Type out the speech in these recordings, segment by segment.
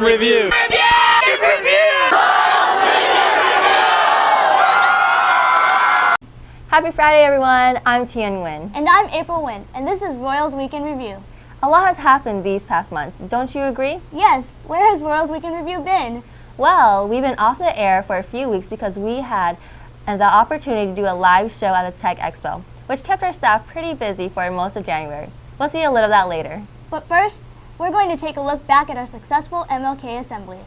Weekend Review. Happy Friday, everyone. I'm Tian Nguyen. And I'm April Nguyen, and this is Royals Weekend Review. A lot has happened these past months. Don't you agree? Yes, where has Royals Weekend Review been? Well, we've been off the air for a few weeks because we had uh, the opportunity to do a live show at the Tech Expo, which kept our staff pretty busy for most of January. We'll see a little of that later. But first, we're going to take a look back at our successful MLK assembly.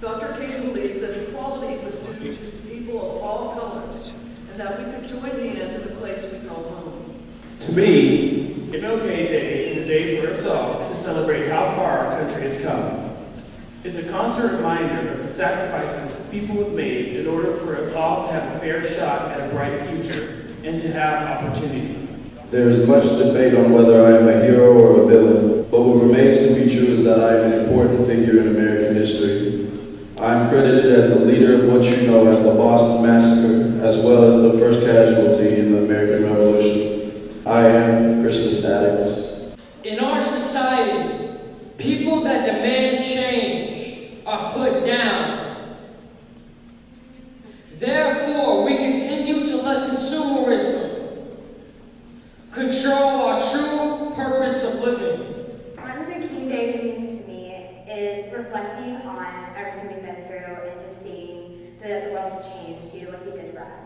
Dr. King believes that equality was due to people of all colors, and that we could join hands in a place we call home. To me, MLK Day is a day for us all to celebrate how far our country has come. It's a constant reminder of the sacrifices people have made in order for us all to have a fair shot at a bright future and to have opportunity. There is much debate on whether I am a hero or a villain, but what remains to be true is that I am an important figure in American history. I am credited as the leader of what you know as the Boston Massacre, as well as the first casualty in the American Revolution. I am Crispus Attucks. In our society, people that demand change are put down. Therefore, we continue to let consumerism control our true purpose of living. Martin Luther King Day means to me is reflecting on everything we've been through and just seeing that the world's changed due to what he did for us.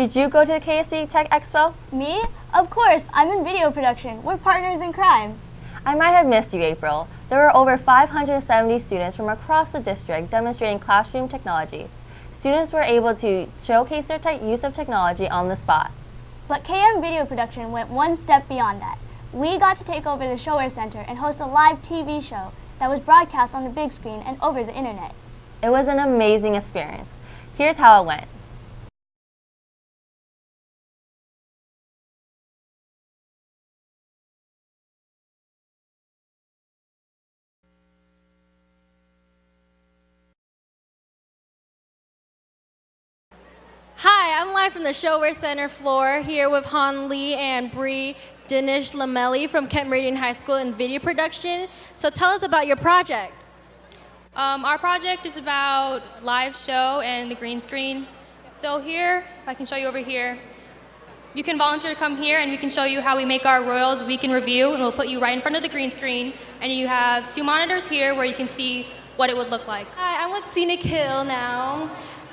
Did you go to the KSD Tech Expo? Me? Of course, I'm in video production. We're partners in crime. I might have missed you, April. There were over 570 students from across the district demonstrating classroom technology. Students were able to showcase their use of technology on the spot. But KM Video Production went one step beyond that. We got to take over the ShoWare Center and host a live TV show that was broadcast on the big screen and over the internet. It was an amazing experience. Here's how it went. Live from the ShoWare Center floor here with Han Lee and Bree Dinish Lamelli from Kent Meridian High School in video production. So tell us about your project. Um, our project is about live show and the green screen. So here, if I can show you over here, you can volunteer to come here and we can show you how we make our Royals Week in Review and we'll put you right in front of the green screen and you have two monitors here where you can see what it would look like. Hi, I'm with Scenic Hill now.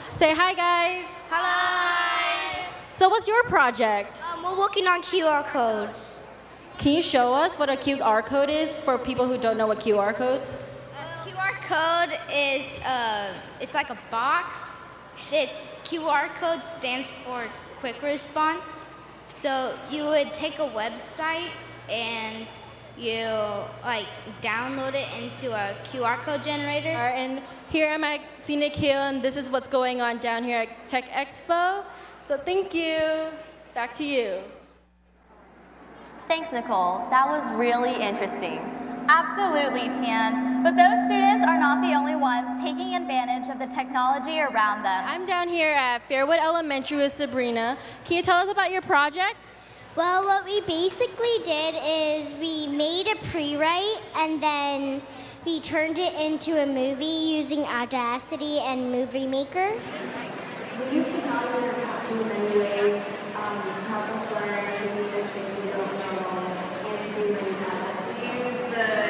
Say hi, guys. Hello. So what's your project? Um, we're working on QR codes. Can you show us what a QR code is for people who don't know what QR codes? A QR code is uh, it's like a box. The QR code stands for quick response. So you would take a website and you like download it into a QR code generator. Right, and here I'm at Scenic Hill, and this is what's going on down here at Tech Expo. So thank you. Back to you. Thanks, Nicole. That was really interesting. Absolutely, Tian. But those students are not the only ones taking advantage of the technology around them. I'm down here at Fairwood Elementary with Sabrina. Can you tell us about your project? Well, what we basically did is we made a pre-write and then we turned it into a movie using Audacity and Movie Maker. We use technology in our classroom in many ways um, to help us learn, to research things we don't know, and to do many projects.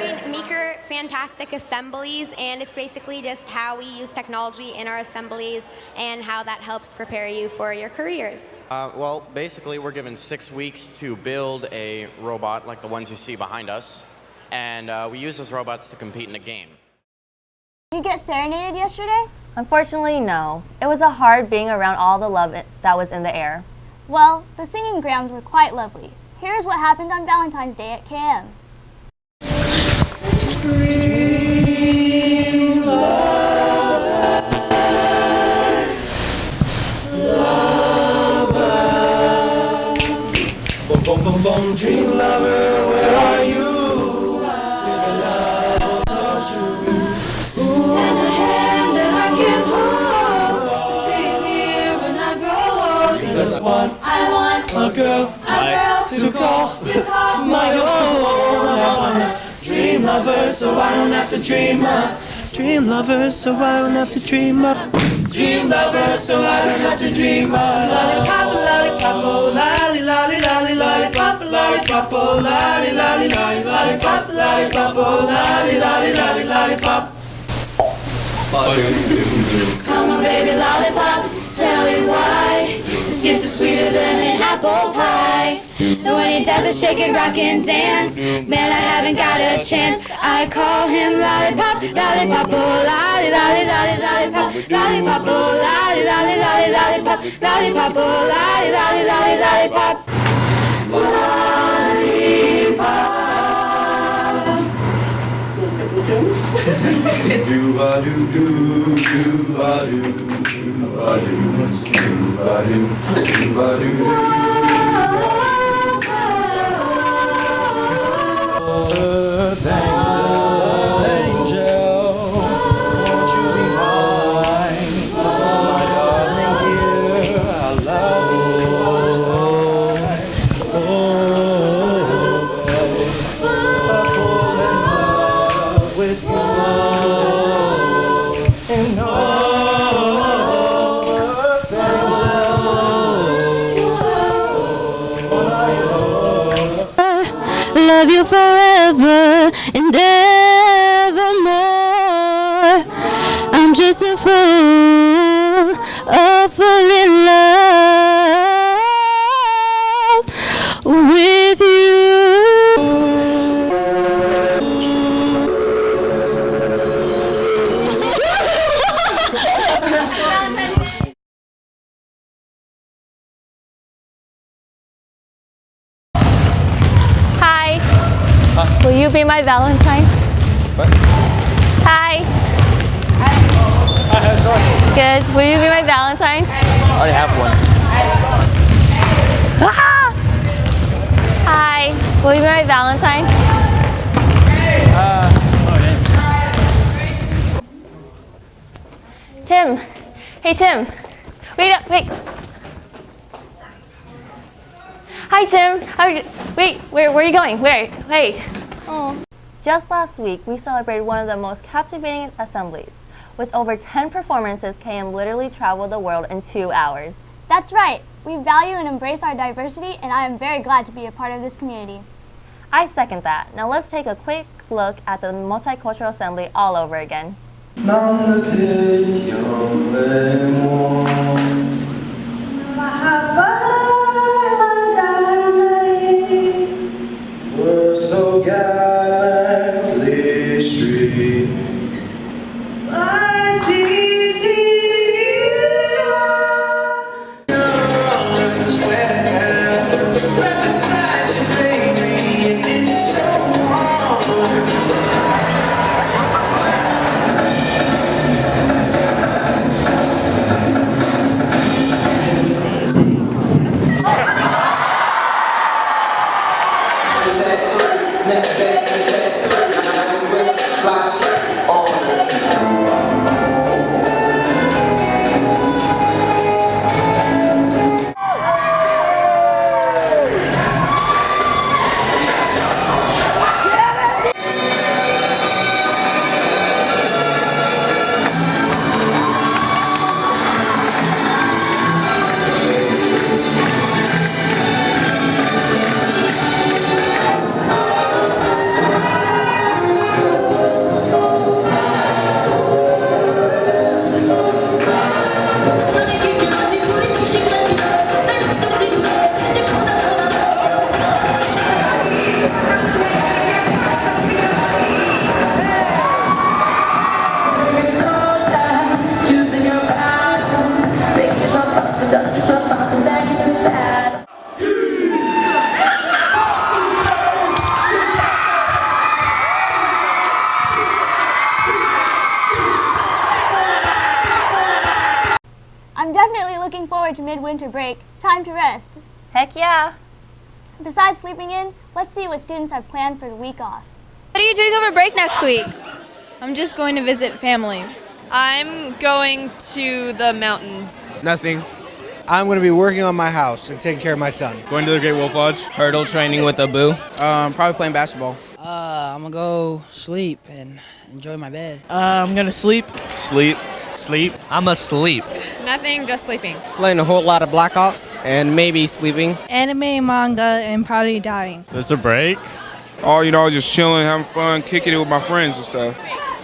We use Maker Fantastic Assemblies, and it's basically just how we use technology in our assemblies and how that helps prepare you for your careers. Uh, well, basically, we're given six weeks to build a robot like the ones you see behind us, and uh, we use those robots to compete in a game. Did you get serenaded yesterday? Unfortunately, no. It was a hard being around all the love that was in the air. Well, the singing grounds were quite lovely. Here's what happened on Valentine's Day at KM. Dream lover, to call, my own. I want a dream lover, so I don't have to dream of. Dream lover, so I don't have to dream of. Dream lover, so I don't have to dream of. Lollipop, lollipop, oh, lolly, lolly, lolly, lollipop, lollipop, oh, lolly, lolly, lolly, lollipop, lollipop, oh, lolly, lolly, lolly, lollipop. Come on, baby lollipop, tell me why. This kiss is sweeter than an apple pie. And when he does it, shake it, rock and dance. Man, I haven't got a chance. I call him lollipop, lollipop, oh, lolly, lolly, lolly, lollipop, lollipop, oh, lolly, lolly, lolly, lollipop, lollipop, oh, lolly, lolly, lolly, lollipop. Do ba do do do ba do do ba do do ba do do ba do. Love you forever and evermore. I'm just a fool, be my Valentine? What? Hi. Good. Will you be my Valentine? I already have one. Ah! Hi. Will you be my Valentine? Tim. Hey, Tim. Wait up. Wait. Hi, Tim. How are you? Wait. Where, where are you going? Where? Wait. Oh. Just last week, we celebrated one of the most captivating assemblies. With over 10 performances, KM literally traveled the world in two hours. That's right. We value and embrace our diversity, and I am very glad to be a part of this community. I second that. Now let's take a quick look at the Multicultural Assembly all over again. So streaming. Next. Forward to midwinter break. Time to rest. Heck yeah. Besides sleeping in, let's see what students have planned for the week off. What are you doing over break next week? I'm just going to visit family. I'm going to the mountains. Nothing. I'm going to be working on my house and taking care of my son. Going to the Great Wolf Lodge. Hurdle training with Abu. Um, probably playing basketball. Uh, I'm gonna go sleep and enjoy my bed. Uh, I'm gonna sleep. Sleep. Sleep. I'm asleep. Nothing, just sleeping. Playing a whole lot of Black Ops and maybe sleeping. Anime, manga, and probably dying. There's a break. Oh, you know, just chilling, having fun, kicking it with my friends and stuff.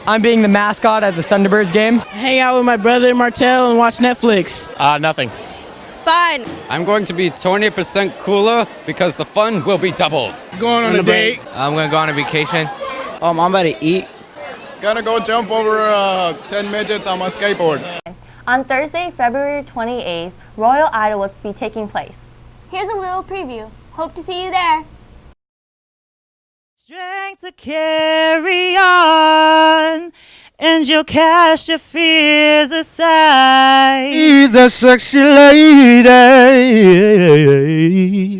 I'm being the mascot at the Thunderbirds game. Hang out with my brother Martel and watch Netflix. Uh, nothing. Fun. I'm going to be 20% cooler because the fun will be doubled. Going on, a date. I'm gonna go on a vacation. Um, I'm about to eat. Gonna go jump over uh, 10 midgets on my skateboard. On Thursday, February 28th, Royal Idol will be taking place. Here's a little preview. Hope to see you there. Strength to carry on, and you'll cast your fears aside. the sexy lady.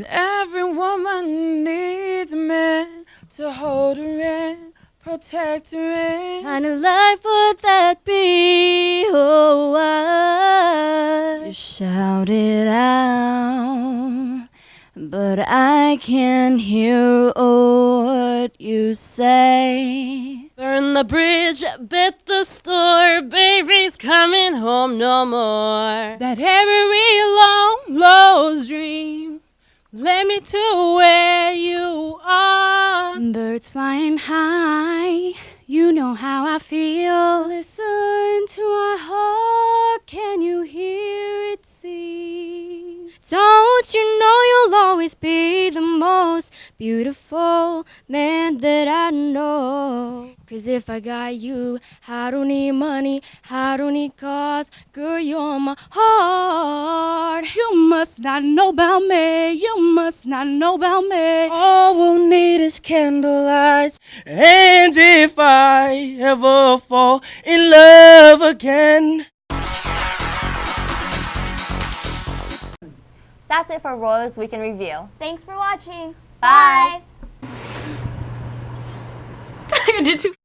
Every woman needs a man to hold her in, protect in. kind of life would that be? Oh, I Shout it out, but I can't hear what you say. Burn the bridge, bet the store, baby's coming home no more. That every long lost dream led me to where you. Birds flying high, you know how I feel. Listen to my heart, can you hear it sing? Don't you know you'll always be the most beautiful man that I know? Cause if I got you, I don't need money, I don't need cars, girl, you're my heart. You must not know about me, you must not know about me. All we'll need is candlelight. And if I ever fall in love again. That's it for Royals Weekend Review. Thanks for watching. Bye. Bye. Did you?